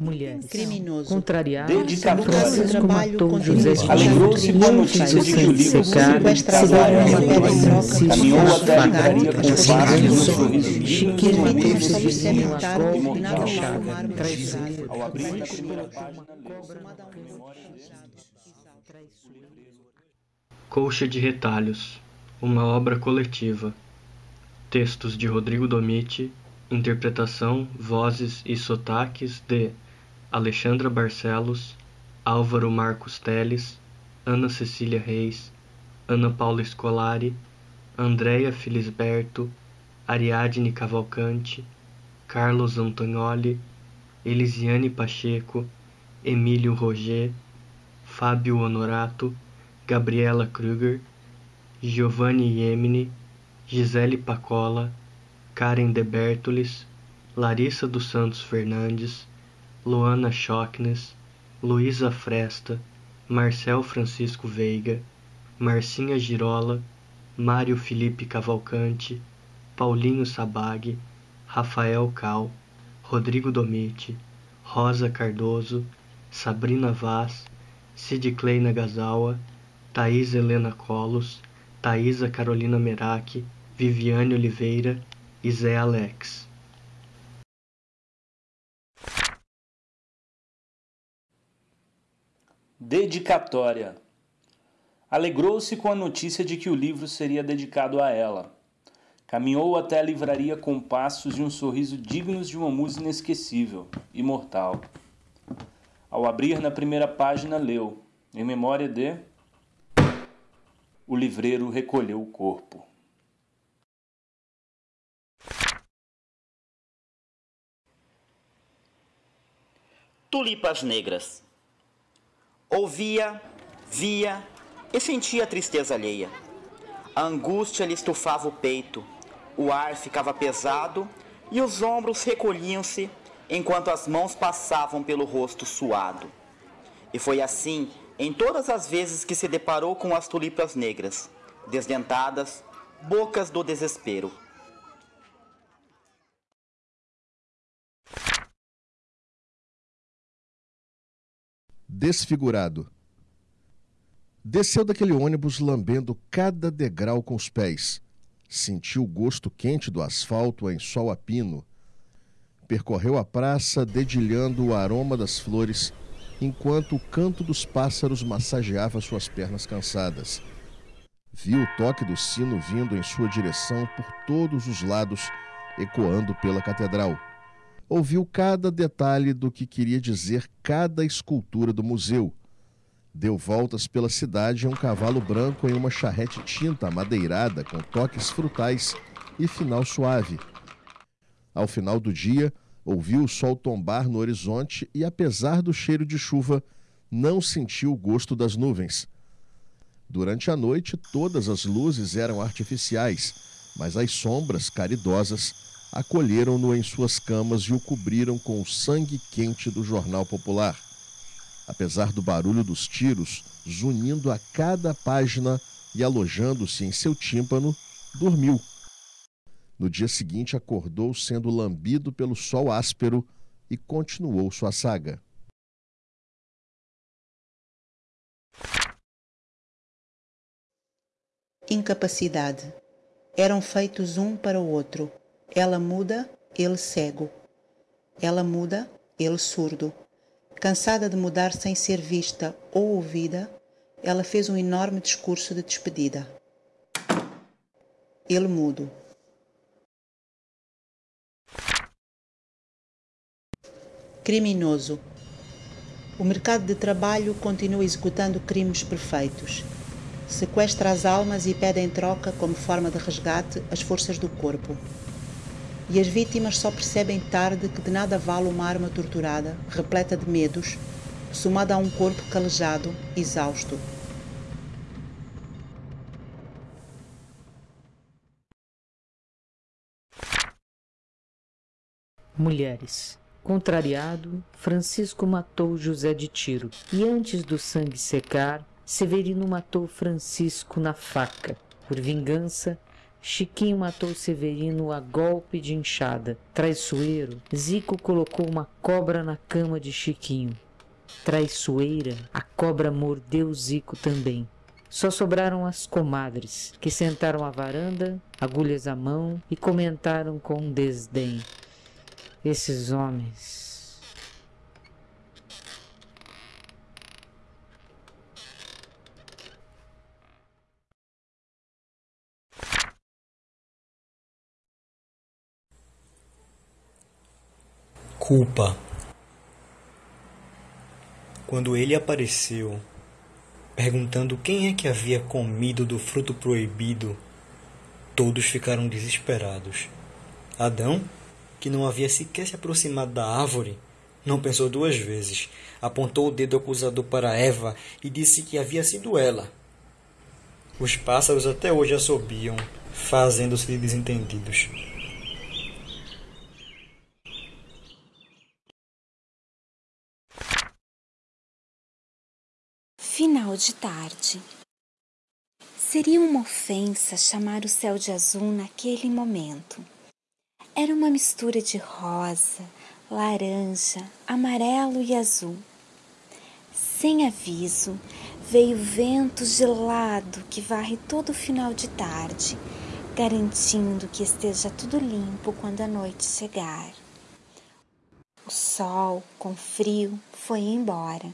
mulheres. Criminoso. Contrariado. Francisco Trabalho matou José de Alegrou-se com a notícia de que o livro Sequestrado, com Francisco e um Matou. sorriso digno de Chiquinho e Ao abrir na primeira página, Colcha de Retalhos, uma obra coletiva. Textos de Rodrigo Domiti, interpretação, vozes e sotaques de Alexandra Barcelos, Álvaro Marcos Teles, Ana Cecília Reis, Ana Paula Scolari, Andréia Filisberto, Ariadne Cavalcante, Carlos Antonioli, Elisiane Pacheco, Emílio Roger, Fábio Honorato, Gabriela Kruger, Giovanni Iemini, Gisele Pacola, Karen De Bertolis, Larissa dos Santos Fernandes, Luana Schocknes, Luísa Fresta, Marcel Francisco Veiga, Marcinha Girola, Mário Felipe Cavalcante, Paulinho Sabag, Rafael Cal, Rodrigo Domiti, Rosa Cardoso, Sabrina Vaz, Cid Clay Nagasawa, Thaís Helena Colos, Thaisa Carolina Meraki, Viviane Oliveira e Zé Alex. Dedicatória. Alegrou-se com a notícia de que o livro seria dedicado a ela. Caminhou até a livraria com passos e um sorriso dignos de uma musa inesquecível, imortal. Ao abrir na primeira página, leu, em memória de. O livreiro recolheu o corpo. Tulipas negras. Ouvia, via e sentia a tristeza alheia. A angústia lhe estufava o peito, o ar ficava pesado e os ombros recolhiam-se enquanto as mãos passavam pelo rosto suado. E foi assim em todas as vezes que se deparou com as tulipas negras, desdentadas, bocas do desespero. Desfigurado. Desceu daquele ônibus lambendo cada degrau com os pés. Sentiu o gosto quente do asfalto em sol a pino. Percorreu a praça dedilhando o aroma das flores, enquanto o canto dos pássaros massageava suas pernas cansadas. Viu o toque do sino vindo em sua direção por todos os lados, ecoando pela catedral ouviu cada detalhe do que queria dizer cada escultura do museu. Deu voltas pela cidade em um cavalo branco em uma charrete tinta amadeirada com toques frutais e final suave. Ao final do dia, ouviu o sol tombar no horizonte e, apesar do cheiro de chuva, não sentiu o gosto das nuvens. Durante a noite, todas as luzes eram artificiais, mas as sombras caridosas acolheram-no em suas camas e o cobriram com o sangue quente do jornal popular. Apesar do barulho dos tiros, zunindo a cada página e alojando-se em seu tímpano, dormiu. No dia seguinte, acordou sendo lambido pelo sol áspero e continuou sua saga. Incapacidade. Eram feitos um para o outro. Ela muda, ele cego. Ela muda, ele surdo. Cansada de mudar sem ser vista ou ouvida, ela fez um enorme discurso de despedida. Ele mudo. Criminoso. O mercado de trabalho continua executando crimes perfeitos. Sequestra as almas e pede em troca, como forma de resgate, as forças do corpo e as vítimas só percebem tarde que de nada vale uma arma torturada, repleta de medos, somada a um corpo calejado, exausto. Mulheres. Contrariado, Francisco matou José de tiro, e antes do sangue secar, Severino matou Francisco na faca. Por vingança, Chiquinho matou Severino a golpe de enxada. Traiçoeiro, Zico colocou uma cobra na cama de Chiquinho. Traiçoeira, a cobra mordeu Zico também. Só sobraram as comadres, que sentaram à varanda, agulhas à mão, e comentaram com desdém: Esses homens. Culpa. Quando ele apareceu, perguntando quem é que havia comido do fruto proibido, todos ficaram desesperados. Adão, que não havia sequer se aproximado da árvore, não pensou duas vezes. Apontou o dedo acusador para Eva e disse que havia sido ela. Os pássaros até hoje assobiam, fazendo-se desentendidos. Final de tarde. Seria uma ofensa chamar o céu de azul naquele momento. Era uma mistura de rosa, laranja, amarelo e azul. Sem aviso, veio vento gelado que varre todo o final de tarde, garantindo que esteja tudo limpo quando a noite chegar. O sol, com frio, foi embora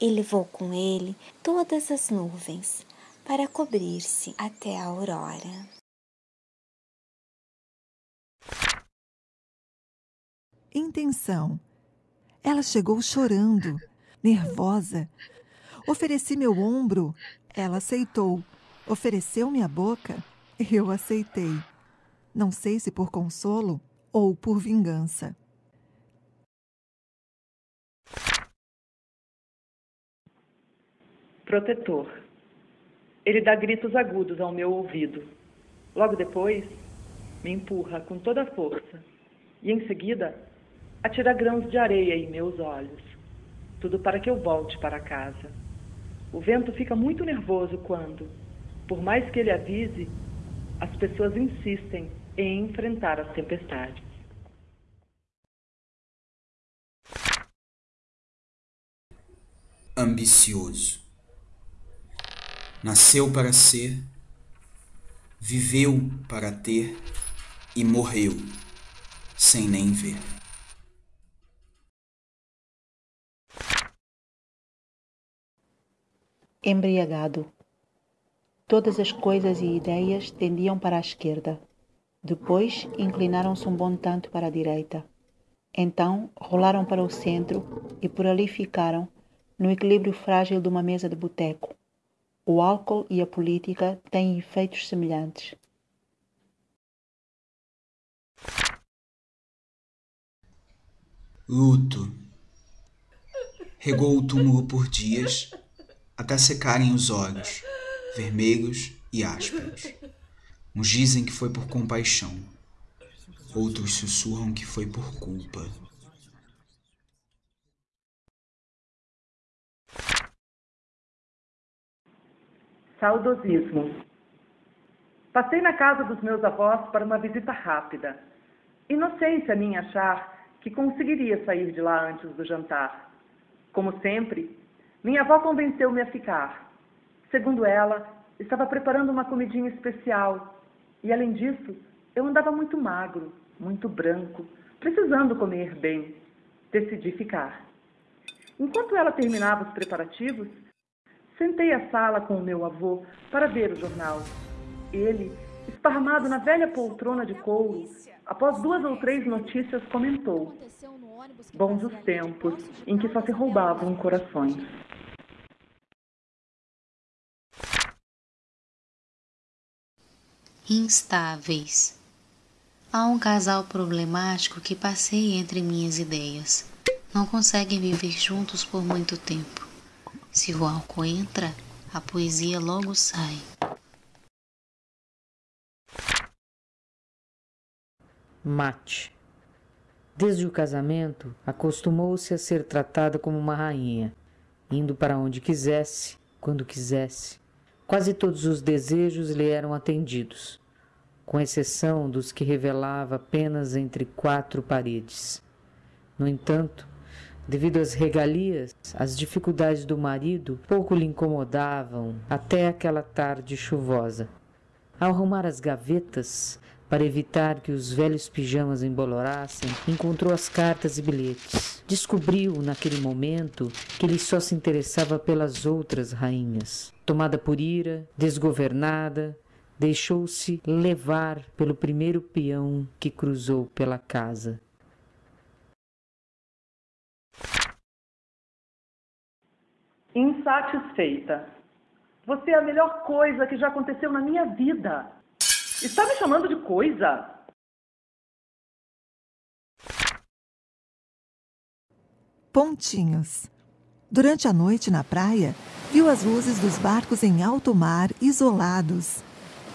e levou com ele todas as nuvens para cobrir-se até a aurora. Intenção. Ela chegou chorando, nervosa. Ofereci meu ombro, ela aceitou. Ofereceu minha boca, eu aceitei. Não sei se por consolo ou por vingança. Protetor. Ele dá gritos agudos ao meu ouvido. Logo depois, me empurra com toda a força e, em seguida, atira grãos de areia em meus olhos. Tudo para que eu volte para casa. O vento fica muito nervoso quando, por mais que ele avise, as pessoas insistem em enfrentar as tempestades. Ambicioso nasceu para ser, viveu para ter e morreu sem nem ver. Embriagado. Todas as coisas e ideias tendiam para a esquerda. Depois inclinaram-se um bom tanto para a direita. Então rolaram para o centro e por ali ficaram, no equilíbrio frágil de uma mesa de boteco, o álcool e a política têm efeitos semelhantes. Luto. Regou o túmulo por dias, até secarem os olhos, vermelhos e ásperos. Uns dizem que foi por compaixão, outros sussurram que foi por culpa. Saudosismo. Passei na casa dos meus avós para uma visita rápida. Inocência minha achar que conseguiria sair de lá antes do jantar. Como sempre, minha avó convenceu-me a ficar. Segundo ela, estava preparando uma comidinha especial. E além disso, eu andava muito magro, muito branco, precisando comer bem. Decidi ficar. Enquanto ela terminava os preparativos, Sentei à sala com o meu avô para ver o jornal. Ele, esparramado na velha poltrona de couro, após duas ou três notícias, comentou: Bons os tempos em que só se roubavam corações. Instáveis. Há um casal problemático que passeia entre minhas ideias. Não conseguem viver juntos por muito tempo. Se o álcool entra, a poesia logo sai. Mate. Desde o casamento, acostumou-se a ser tratada como uma rainha, indo para onde quisesse, quando quisesse. Quase todos os desejos lhe eram atendidos. com exceção dos que revelava apenas entre quatro paredes. No entanto, devido às regalias, as dificuldades do marido pouco lhe incomodavam até aquela tarde chuvosa. Ao arrumar as gavetas, para evitar que os velhos pijamas embolorassem, encontrou as cartas e bilhetes. Descobriu, naquele momento, que ele só se interessava pelas outras rainhas. Tomada por ira, desgovernada, deixou-se levar pelo primeiro peão que cruzou pela casa. Insatisfeita. Você é a melhor coisa que já aconteceu na minha vida. Está me chamando de coisa? Pontinhos. Durante a noite na praia, viu as luzes dos barcos em alto mar, isolados.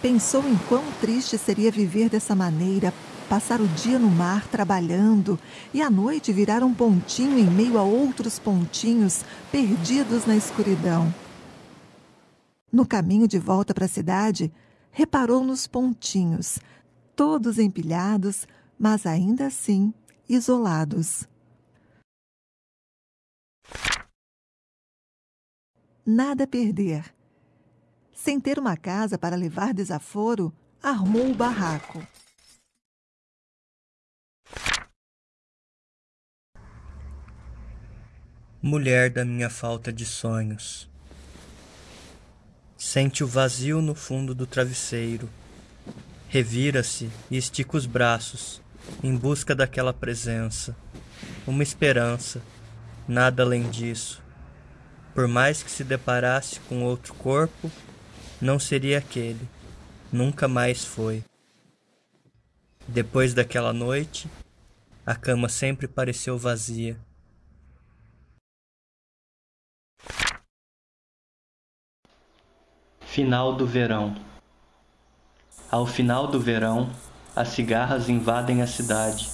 Pensou em quão triste seria viver dessa maneira, passar o dia no mar trabalhando e à noite virar um pontinho em meio a outros pontinhos perdidos na escuridão. No caminho de volta para a cidade, reparou nos pontinhos, todos empilhados, mas ainda assim isolados. Nada a perder. Sem ter uma casa para levar desaforo, armou o barraco. Mulher da minha falta de sonhos. Sente o vazio no fundo do travesseiro. Revira-se e estica os braços, em busca daquela presença. Uma esperança, nada além disso. Por mais que se deparasse com outro corpo, não seria aquele. Nunca mais foi. Depois daquela noite, a cama sempre pareceu vazia. Final do verão. Ao final do verão, as cigarras invadem a cidade.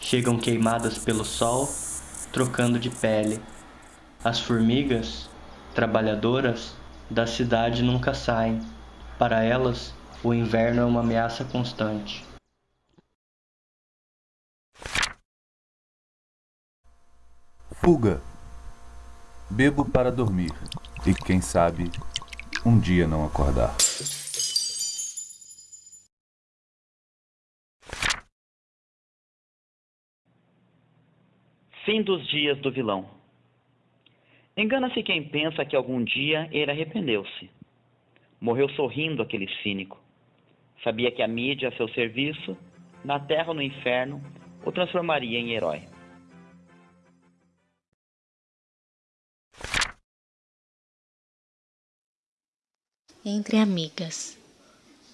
Chegam queimadas pelo sol, trocando de pele. As formigas, trabalhadoras, da cidade nunca saem. Para elas, o inverno é uma ameaça constante. Fuga. Bebo para dormir e, quem sabe, um dia não acordar. Fim dos dias do vilão. Engana-se quem pensa que algum dia ele arrependeu-se. Morreu sorrindo aquele cínico. Sabia que a mídia a seu serviço, na terra ou no inferno, o transformaria em herói. Entre amigas.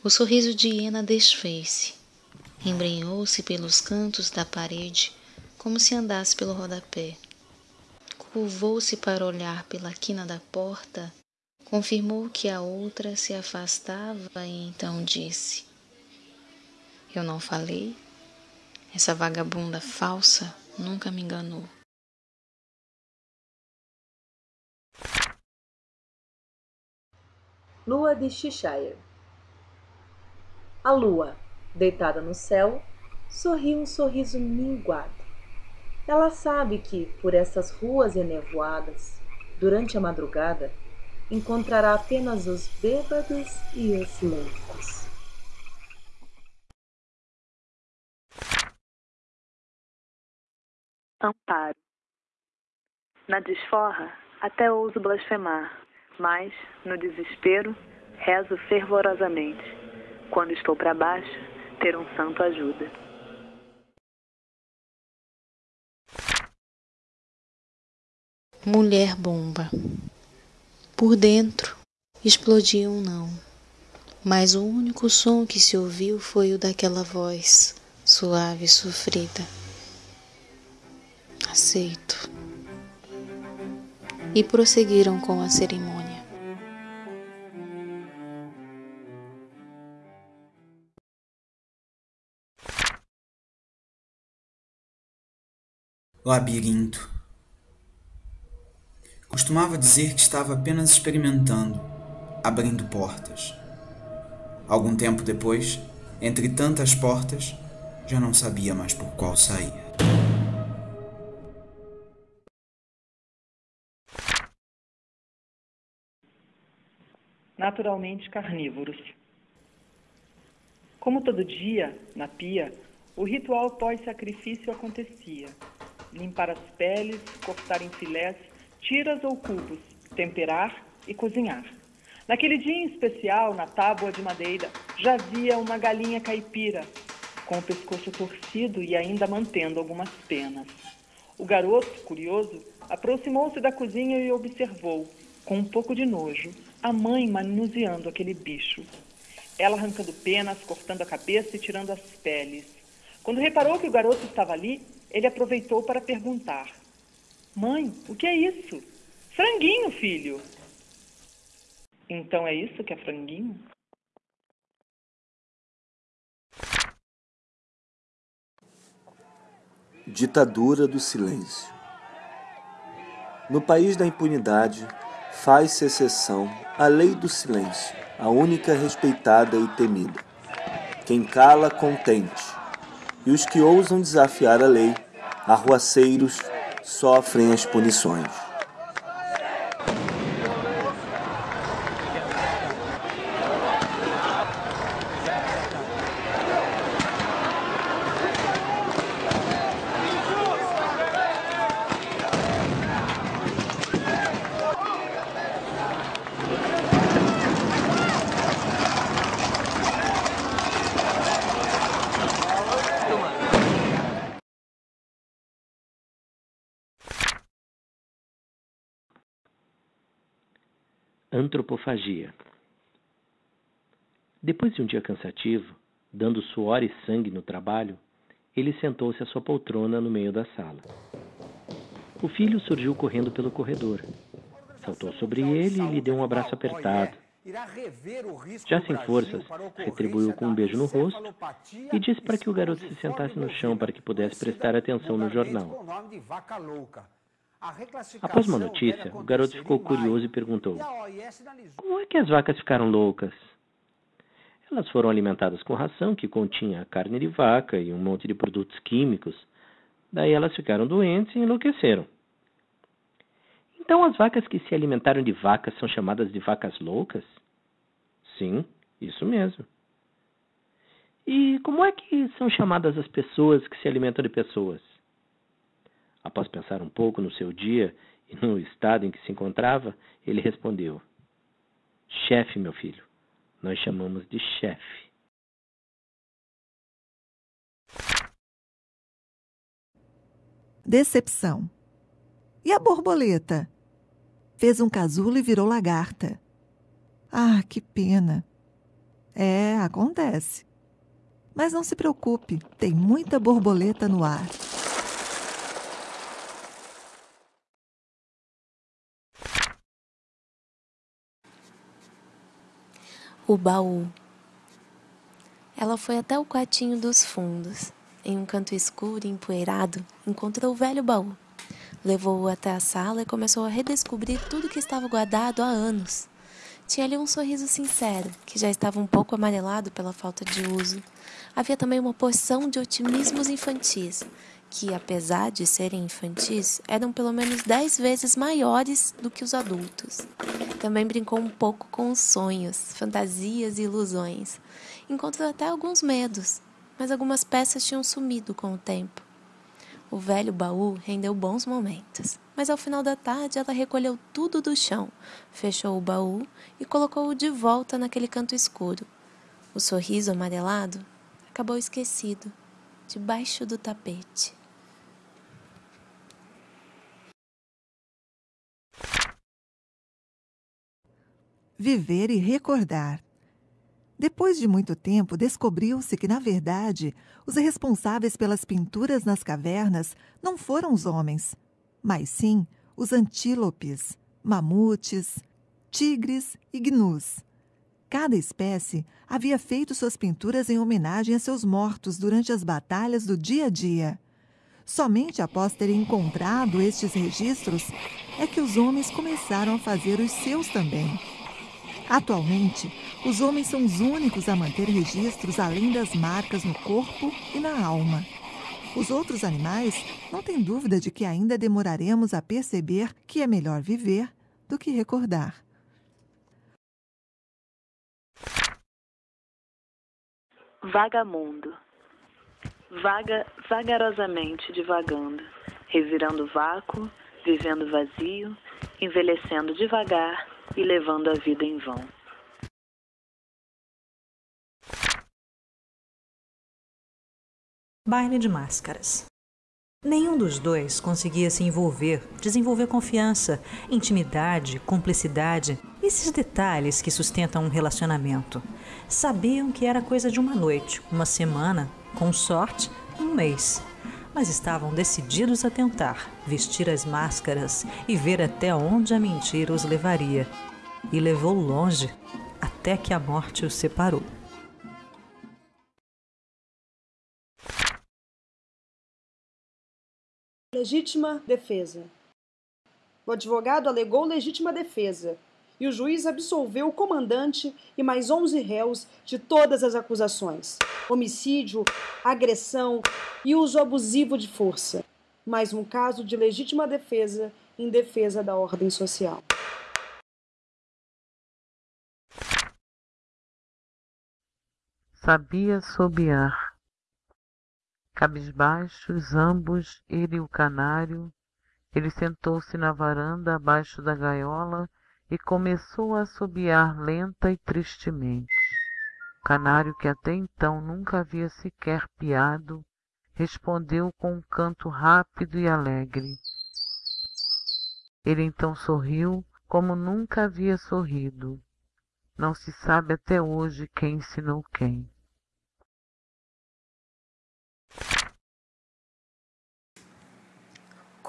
O sorriso de Hiena desfez-se, embrenhou-se pelos cantos da parede, como se andasse pelo rodapé. Curvou-se para olhar pela quina da porta, confirmou que a outra se afastava e então disse: Eu não falei? Essa vagabunda falsa nunca me enganou. Lua de Cheshire. A lua, deitada no céu, sorri um sorriso minguado. Ela sabe que, por essas ruas enevoadas, durante a madrugada, encontrará apenas os bêbados e os loucos. Amparo. Na desforra, até ouso blasfemar mas, no desespero, rezo fervorosamente. Quando estou para baixo, ter um santo ajuda. Mulher bomba. Por dentro, explodiu um não. Mas o único som que se ouviu foi o daquela voz, suave e sofrida. Aceito. E prosseguiram com a cerimônia. Labirinto. Costumava dizer que estava apenas experimentando, abrindo portas. Algum tempo depois, entre tantas portas, já não sabia mais por qual sair. Naturalmente carnívoros. Como todo dia, na pia, o ritual pós-sacrifício acontecia. Limpar as peles, cortar em filés, tiras ou cubos, temperar e cozinhar. Naquele dia em especial, na tábua de madeira, já havia uma galinha caipira, com o pescoço torcido e ainda mantendo algumas penas. O garoto, curioso, aproximou-se da cozinha e observou, com um pouco de nojo, a mãe manuseando aquele bicho. Ela arrancando penas, cortando a cabeça e tirando as peles. Quando reparou que o garoto estava ali, ele aproveitou para perguntar: Mãe, o que é isso? Franguinho, filho! Então é isso que é franguinho? Ditadura do silêncio. No país da impunidade, faz-se exceção à lei do silêncio, a única respeitada e temida. Quem cala, contente, e os que ousam desafiar a lei, arruaceiros, sofrem as punições. Antropofagia. Depois de um dia cansativo, dando suor e sangue no trabalho, ele sentou-se à sua poltrona no meio da sala. O filho surgiu correndo pelo corredor. Saltou sobre ele e lhe deu um abraço apertado. Já sem forças, retribuiu com um beijo no rosto e disse para que o garoto se sentasse no chão para que pudesse prestar atenção no jornal. Após uma notícia, o garoto ficou curioso e perguntou: Como é que as vacas ficaram loucas? Elas foram alimentadas com ração que continha carne de vaca e um monte de produtos químicos. Daí elas ficaram doentes e enlouqueceram. Então as vacas que se alimentaram de vacas são chamadas de vacas loucas? Sim, isso mesmo. E como é que são chamadas as pessoas que se alimentam de pessoas? Após pensar um pouco no seu dia e no estado em que se encontrava, ele respondeu: Chefe, meu filho, nós chamamos de chefe. Decepção. E a borboleta? Fez um casulo e virou lagarta. Ah, que pena. É, acontece. Mas não se preocupe, tem muita borboleta no ar. O baú. Ela foi até o quartinho dos fundos. Em um canto escuro e empoeirado, encontrou o velho baú. Levou-o até a sala e começou a redescobrir tudo que estava guardado há anos. Tinha ali um sorriso sincero, que já estava um pouco amarelado pela falta de uso. Havia também uma porção de otimismos infantis, que, apesar de serem infantis, eram pelo menos dez vezes maiores do que os adultos. Também brincou um pouco com os sonhos, fantasias e ilusões. Encontrou até alguns medos, mas algumas peças tinham sumido com o tempo. O velho baú rendeu bons momentos, mas ao final da tarde ela recolheu tudo do chão, fechou o baú e colocou-o de volta naquele canto escuro. O sorriso amarelado acabou esquecido, debaixo do tapete. Viver e recordar. Depois de muito tempo, descobriu-se que, na verdade, os responsáveis pelas pinturas nas cavernas não foram os homens, mas sim os antílopes, mamutes, tigres e gnus. Cada espécie havia feito suas pinturas em homenagem a seus mortos durante as batalhas do dia a dia. Somente após terem encontrado estes registros é que os homens começaram a fazer os seus também. Atualmente, os homens são os únicos a manter registros além das marcas no corpo e na alma. Os outros animais não têm dúvida de que ainda demoraremos a perceber que é melhor viver do que recordar. Vagamundo. Vaga vagarosamente divagando, revirando vácuo, vivendo vazio, envelhecendo devagar e levando a vida em vão. Baile de máscaras. Nenhum dos dois conseguia se envolver, desenvolver confiança, intimidade, cumplicidade, esses detalhes que sustentam um relacionamento. Sabiam que era coisa de uma noite, uma semana, com sorte, um mês. Mas estavam decididos a tentar, vestir as máscaras e ver até onde a mentira os levaria. E levou longe, até que a morte os separou. Legítima defesa. O advogado alegou legítima defesa e o juiz absolveu o comandante e mais 11 réus de todas as acusações: homicídio, agressão e uso abusivo de força. Mais um caso de legítima defesa em defesa da ordem social. Sabia sobear Cabisbaixos ambos, ele e o canário, ele sentou-se na varanda abaixo da gaiola e começou a assobiar lenta e tristemente. O canário, que até então nunca havia sequer piado, respondeu com um canto rápido e alegre. Ele então sorriu como nunca havia sorrido. Não se sabe até hoje quem ensinou quem.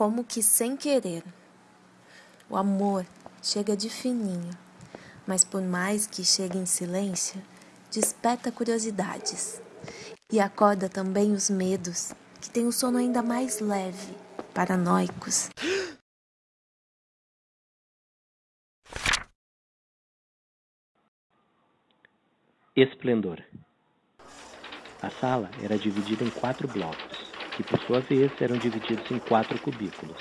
como que sem querer. O amor chega de fininho, mas por mais que chegue em silêncio, desperta curiosidades e acorda também os medos, que têm o sono ainda mais leve, paranoicos. Esplendor. A sala era dividida em quatro blocos que por sua vez eram divididos em quatro cubículos.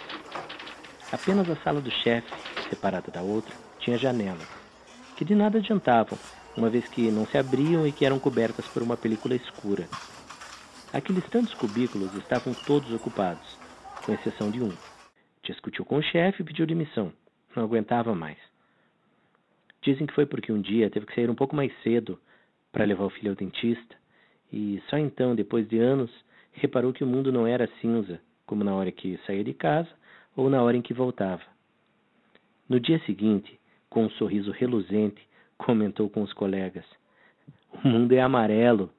Apenas a sala do chefe, separada da outra, tinha janelas, que de nada adiantavam, uma vez que não se abriam e que eram cobertas por uma película escura. Aqueles tantos cubículos estavam todos ocupados, com exceção de um. Discutiu com o chefe e pediu demissão. Não aguentava mais. Dizem que foi porque um dia teve que sair um pouco mais cedo para levar o filho ao dentista, e só então, depois de anos, reparou que o mundo não era cinza, como na hora que saía de casa ou na hora em que voltava. No dia seguinte, com um sorriso reluzente, comentou com os colegas: O mundo é amarelo.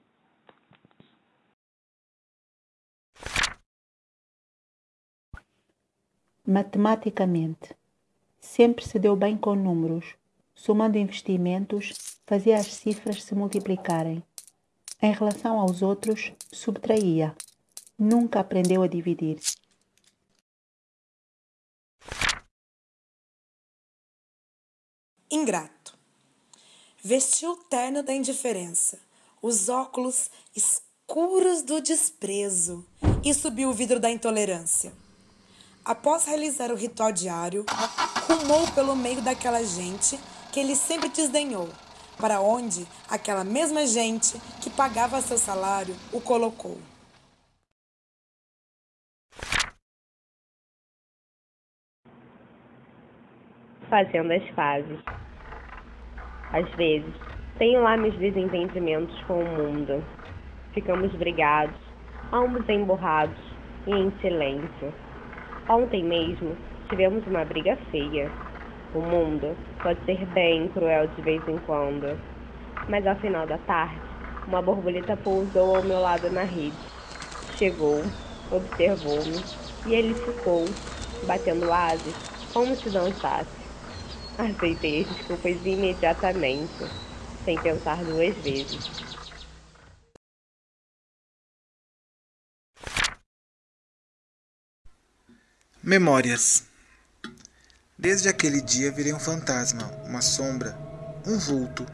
Matematicamente, sempre se deu bem com números. Somando investimentos, fazia as cifras se multiplicarem. Em relação aos outros, subtraía. Nunca aprendeu a dividir. Ingrato. Vestiu o terno da indiferença, os óculos escuros do desprezo e subiu o vidro da intolerância. Após realizar o ritual diário, rumou pelo meio daquela gente que ele sempre desdenhou para onde aquela mesma gente que pagava seu salário o colocou. Fazendo as fases. Às vezes, tenho lá meus desentendimentos com o mundo. Ficamos brigados, ambos emburrados e em silêncio. Ontem mesmo tivemos uma briga feia o mundo pode ser bem cruel de vez em quando, mas ao final da tarde, uma borboleta pousou ao meu lado na rede. Chegou, observou-me e ele ficou, batendo asas, como se dançasse. Aceitei as desculpas imediatamente, sem pensar duas vezes. Memórias Desde aquele dia virei um fantasma, uma sombra, um vulto.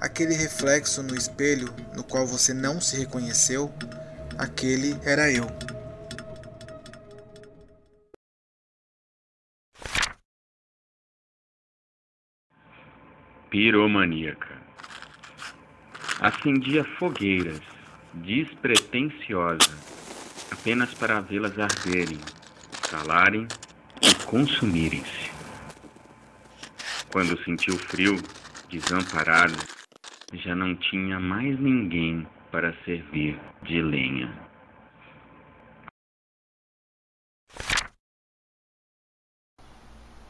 Aquele reflexo no espelho no qual você não se reconheceu, aquele era eu. Piromaníaca. Acendia fogueiras, despretensiosa, apenas para vê-las arderem, calarem e consumirem-se. Quando sentiu frio, desamparado, já não tinha mais ninguém para servir de lenha.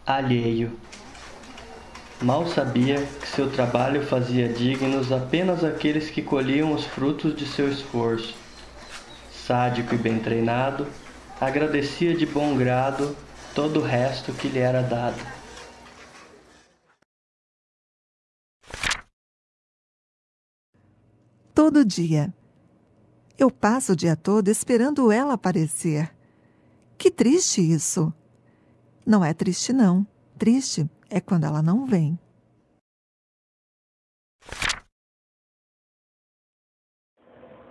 Alheio. Mal sabia que seu trabalho fazia dignos apenas aqueles que colhiam os frutos de seu esforço. Sádico e bem treinado, agradecia de bom grado todo o resto que lhe era dado. todo dia. Eu passo o dia todo esperando ela aparecer. Que triste isso! Não é triste, não. Triste é quando ela não vem.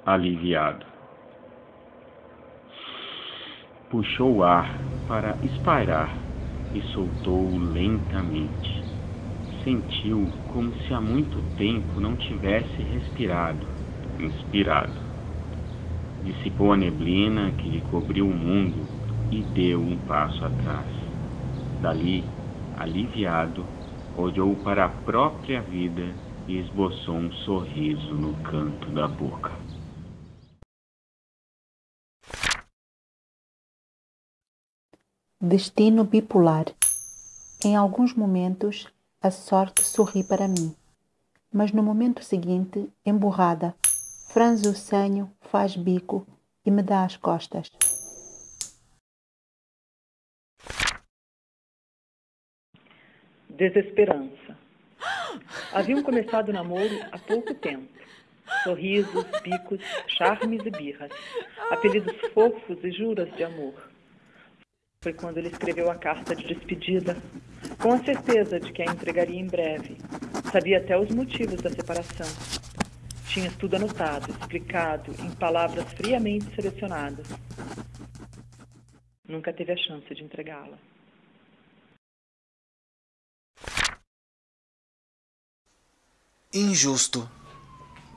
Aliviado. Puxou o ar para espairar e soltou-o lentamente. Sentiu como se há muito tempo não tivesse respirado inspirado. Dissipou a neblina que lhe cobriu o mundo e deu um passo atrás. Dali, aliviado, olhou para a própria vida e esboçou um sorriso no canto da boca. Destino bipolar. Em alguns momentos, a sorte sorri para mim, mas no momento seguinte, emburrada, franze o senho, faz bico e me dá as costas. Desesperança. Haviam começado o namoro há pouco tempo. Sorrisos, bicos, charmes e birras. Apelidos fofos e juras de amor. Foi quando ele escreveu a carta de despedida, com a certeza de que a entregaria em breve. Sabia até os motivos da separação tinha tudo anotado, explicado, em palavras friamente selecionadas. Nunca teve a chance de entregá-la. Injusto.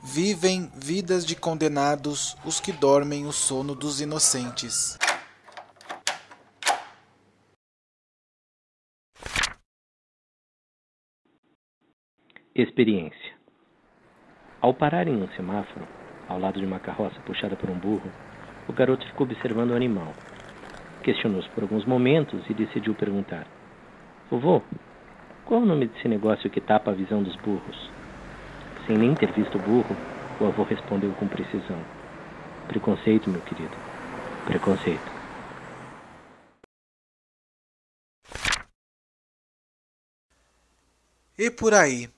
Vivem vidas de condenados os que dormem o sono dos inocentes. Experiência. Ao parar em um semáforo, ao lado de uma carroça puxada por um burro, o garoto ficou observando o animal. Questionou-se por alguns momentos e decidiu perguntar: Vovô, qual é o nome desse negócio que tapa a visão dos burros? Sem nem ter visto o burro, o avô respondeu com precisão: Preconceito, meu querido. Preconceito. E por aí?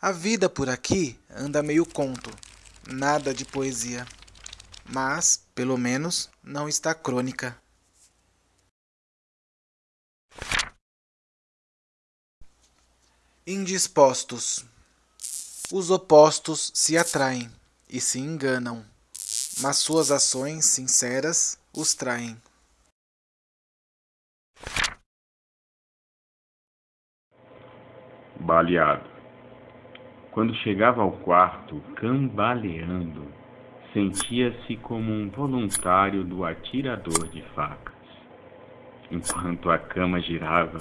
A vida por aqui anda meio conto, nada de poesia. Mas, pelo menos, não está crônica. Indispostos. Os opostos se atraem e se enganam, mas suas ações sinceras os traem. Baleado. Quando chegava ao quarto, cambaleando, sentia-se como um voluntário do atirador de facas. Enquanto a cama girava,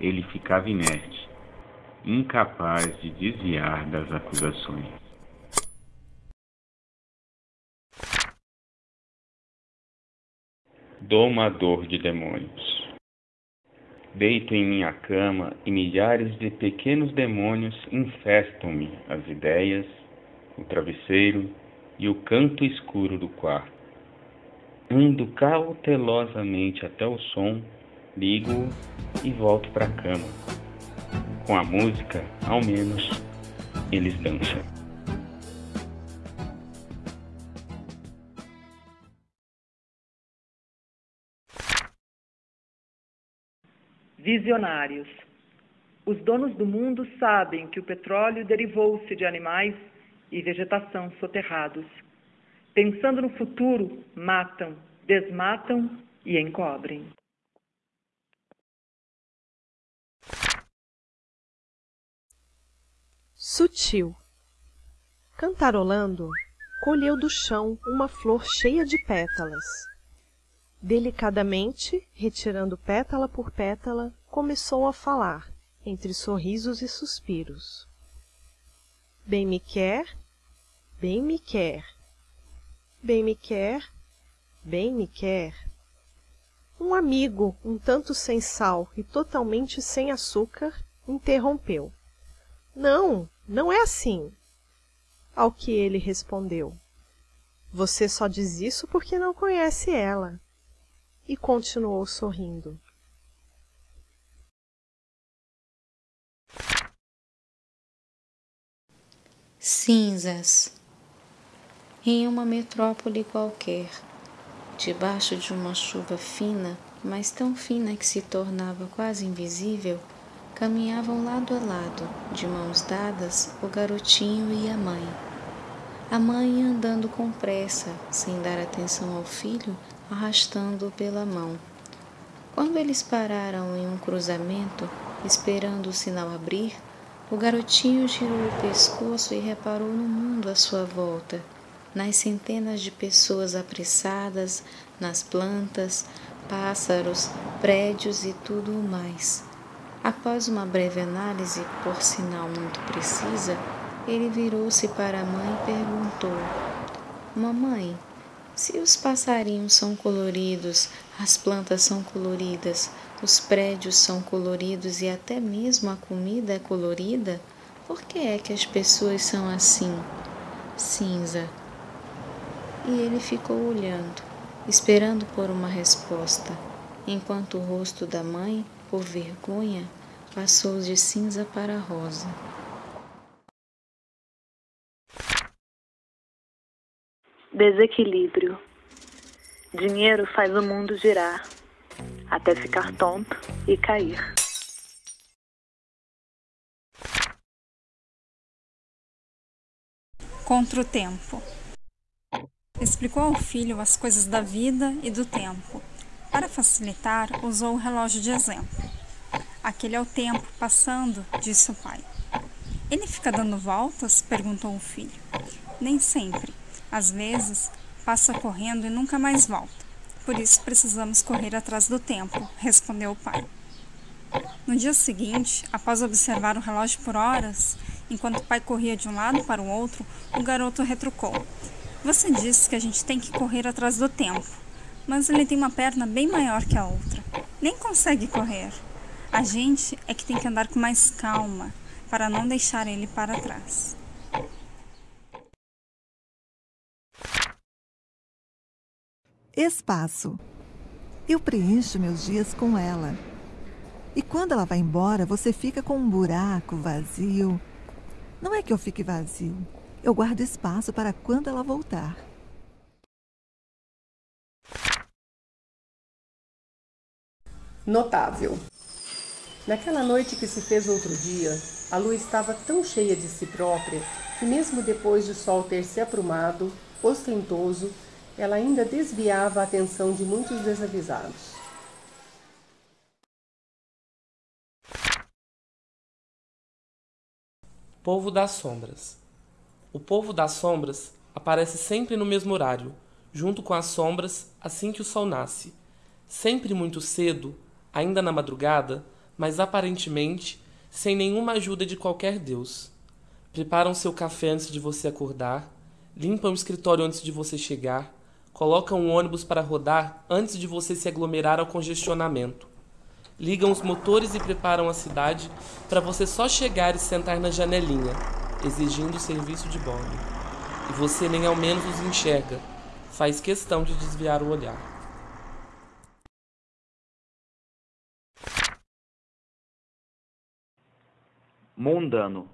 ele ficava inerte, incapaz de desviar das acusações. Domador de demônios. Deito em minha cama e milhares de pequenos demônios infestam-me as ideias, o travesseiro e o canto escuro do quarto. Ando cautelosamente até o som, ligo e volto para a cama. Com a música, ao menos, eles dançam. Visionários. Os donos do mundo sabem que o petróleo derivou-se de animais e vegetação soterrados. Pensando no futuro, matam, desmatam e encobrem. Sutil. Cantarolando, colheu do chão uma flor cheia de pétalas. Delicadamente, retirando pétala por pétala, começou a falar, entre sorrisos e suspiros. Bem me quer, bem me quer, bem me quer, bem me quer. Um amigo, um tanto sem sal e totalmente sem açúcar, interrompeu. Não, não é assim. Ao que ele respondeu: Você só diz isso porque não conhece ela. E continuou sorrindo. Cinzas. Em uma metrópole qualquer, debaixo de uma chuva fina, mas tão fina que se tornava quase invisível, Caminhavam lado a lado, de mãos dadas, o garotinho e a mãe. A mãe andando com pressa, sem dar atenção ao filho, arrastando-o pela mão. Quando eles pararam em um cruzamento, esperando o sinal abrir, o garotinho girou o pescoço e reparou no mundo à sua volta, nas centenas de pessoas apressadas, nas plantas, pássaros, prédios e tudo o mais. Após uma breve análise, por sinal muito precisa, ele virou-se para a mãe e perguntou: Mamãe, se os passarinhos são coloridos, as plantas são coloridas, os prédios são coloridos e até mesmo a comida é colorida, por que é que as pessoas são assim, cinza? E ele ficou olhando, esperando por uma resposta, enquanto o rosto da mãe por vergonha, passou de cinza para rosa. Desequilíbrio. Dinheiro faz o mundo girar, até ficar tonto e cair. Contra o tempo. Explicou ao filho as coisas da vida e do tempo para facilitar, usou o relógio de exemplo. Aquele é o tempo passando, disse o pai. Ele fica dando voltas? perguntou o filho. Nem sempre. Às vezes, passa correndo e nunca mais volta. Por isso precisamos correr atrás do tempo, respondeu o pai. No dia seguinte, após observar o relógio por horas, enquanto o pai corria de um lado para o outro, o garoto retrucou: Você disse que a gente tem que correr atrás do tempo mas ele tem uma perna bem maior que a outra. Nem consegue correr. A gente é que tem que andar com mais calma para não deixar ele para trás. Espaço. Eu preencho meus dias com ela. E quando ela vai embora, você fica com um buraco vazio. Não é que eu fique vazio. Eu guardo espaço para quando ela voltar. Notável. Naquela noite que se fez outro dia, a lua estava tão cheia de si própria que, mesmo depois de o sol ter se aprumado, ostentoso, ela ainda desviava a atenção de muitos desavisados. Povo das Sombras. O povo das sombras aparece sempre no mesmo horário, junto com as sombras assim que o sol nasce, sempre muito cedo ainda na madrugada, mas aparentemente sem nenhuma ajuda de qualquer Deus. Preparam seu café antes de você acordar, limpam o escritório antes de você chegar, colocam um ônibus para rodar antes de você se aglomerar ao congestionamento. Ligam os motores e preparam a cidade para você só chegar e sentar na janelinha, exigindo o serviço de bordo. E você nem ao menos os enxerga, faz questão de desviar o olhar. Mundano.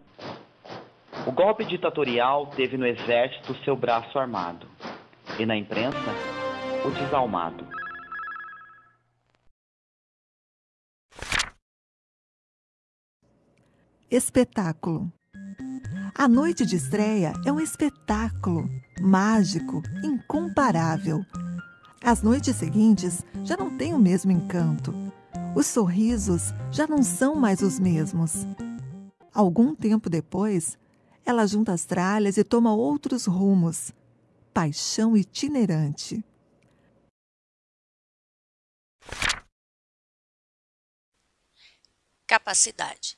O golpe ditatorial teve no exército seu braço armado, e na imprensa, o desalmado. Espetáculo. A noite de estreia é um espetáculo mágico, incomparável. As noites seguintes já não têm o mesmo encanto. Os sorrisos já não são mais os mesmos. Algum tempo depois, ela junta as tralhas e toma outros rumos. Paixão itinerante. Capacidade.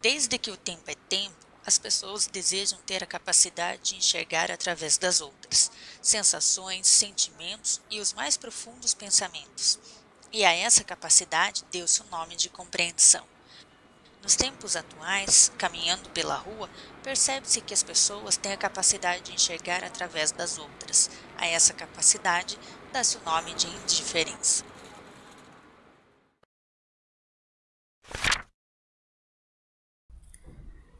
Desde que o tempo é tempo, as pessoas desejam ter a capacidade de enxergar através das outras, sensações, sentimentos e os mais profundos pensamentos. E a essa capacidade deu-se o nome de compreensão. Nos tempos atuais, caminhando pela rua, percebe-se que as pessoas têm a capacidade de enxergar através das outras. A essa capacidade dá-se o nome de indiferença.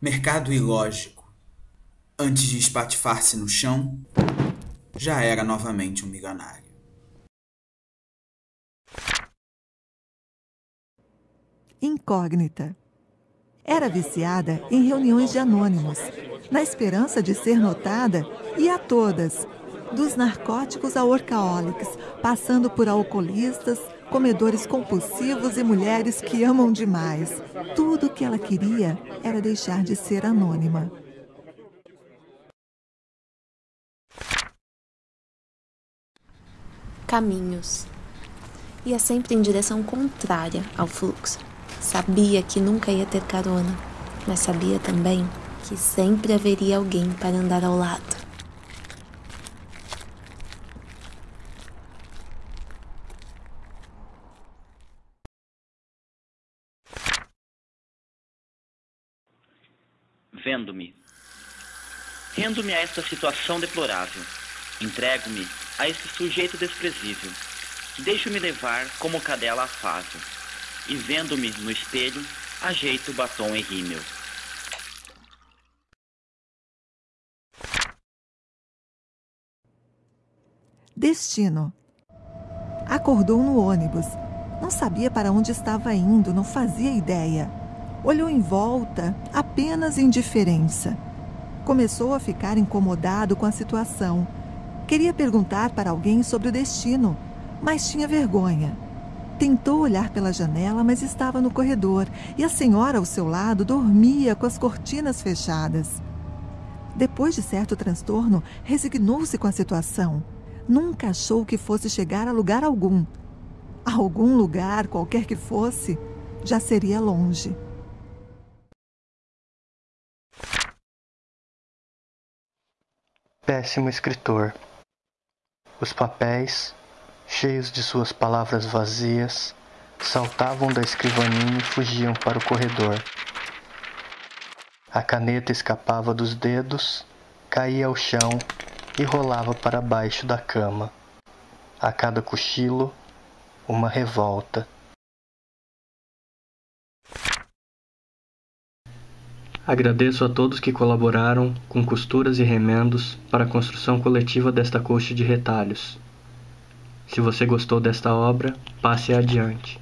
Mercado ilógico. Antes de espatifar-se no chão, já era novamente um milionário. Incógnita. Era viciada em reuniões de anônimos, na esperança de ser notada e a todas, dos narcóticos a workaholics, passando por alcoolistas, comedores compulsivos e mulheres que amam demais. Tudo o que ela queria era deixar de ser anônima. Caminhos. Ia sempre em direção contrária ao fluxo. Sabia que nunca ia ter carona, mas sabia também que sempre haveria alguém para andar ao lado. Vendo-me. Rendo-me a esta situação deplorável. Entrego-me a este sujeito desprezível. Deixo-me levar como cadela afável. E vendo-me no espelho, ajeito o batom em rímel. Destino. Acordou no ônibus. Não sabia para onde estava indo, não fazia ideia. Olhou em volta, apenas indiferença. Começou a ficar incomodado com a situação. Queria perguntar para alguém sobre o destino, mas tinha vergonha. Tentou olhar pela janela, mas estava no corredor e a senhora ao seu lado dormia com as cortinas fechadas. Depois de certo transtorno, resignou-se com a situação. Nunca achou que fosse chegar a lugar algum. A algum lugar, qualquer que fosse, já seria longe. Péssimo escritor. Os papéis, cheios de suas palavras vazias, saltavam da escrivaninha e fugiam para o corredor. A caneta escapava dos dedos, caía ao chão e rolava para baixo da cama. A cada cochilo, uma revolta. Agradeço a todos que colaboraram com costuras e remendos para a construção coletiva desta coxa de retalhos. Se você gostou desta obra, passe adiante.